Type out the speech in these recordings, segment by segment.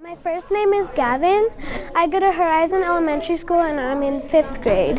My first name is Gavin. I go to Horizon Elementary School and I'm in fifth grade.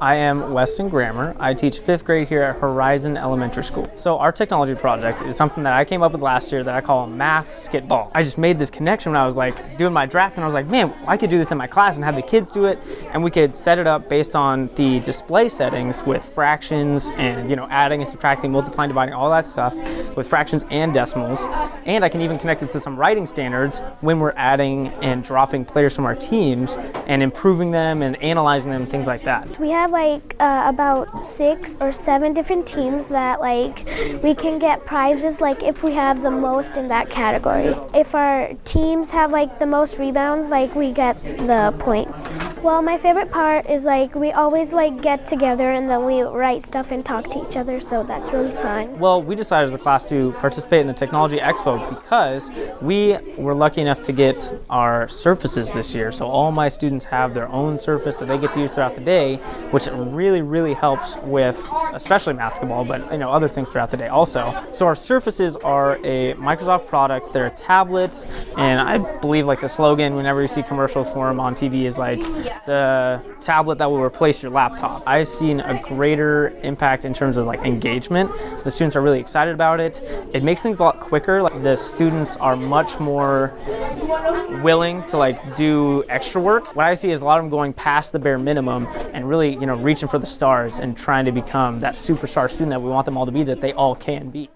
I am Weston Grammer. I teach fifth grade here at Horizon Elementary School. So our technology project is something that I came up with last year that I call math skitball. I just made this connection when I was like doing my draft and I was like, man, I could do this in my class and have the kids do it and we could set it up based on the display settings with fractions and you know adding and subtracting, multiplying, dividing, all that stuff with fractions and decimals. And I can even connect it to some writing standards when we're adding and dropping players from our teams and improving them and analyzing them, things like that. We have like uh, about six or seven different teams that like we can get prizes like if we have the most in that category. If our teams have like the most rebounds, like we get the points. Well, my favorite part is like we always like get together and then we write stuff and talk to each other, so that's really fun. Well, we decided as a class to participate in the Technology Expo because we were lucky enough to get our surfaces this year. So all my students have their own surface that they get to use throughout the day, which really, really helps with especially basketball, but you know other things throughout the day also. So our surfaces are a Microsoft product. They're a tablet, and I believe like the slogan whenever you see commercials for them on TV is like the tablet that will replace your laptop. I've seen a greater impact in terms of like engagement. The students are really excited about it. Makes things a lot quicker. Like the students are much more willing to like do extra work. What I see is a lot of them going past the bare minimum and really, you know, reaching for the stars and trying to become that superstar student that we want them all to be that they all can be.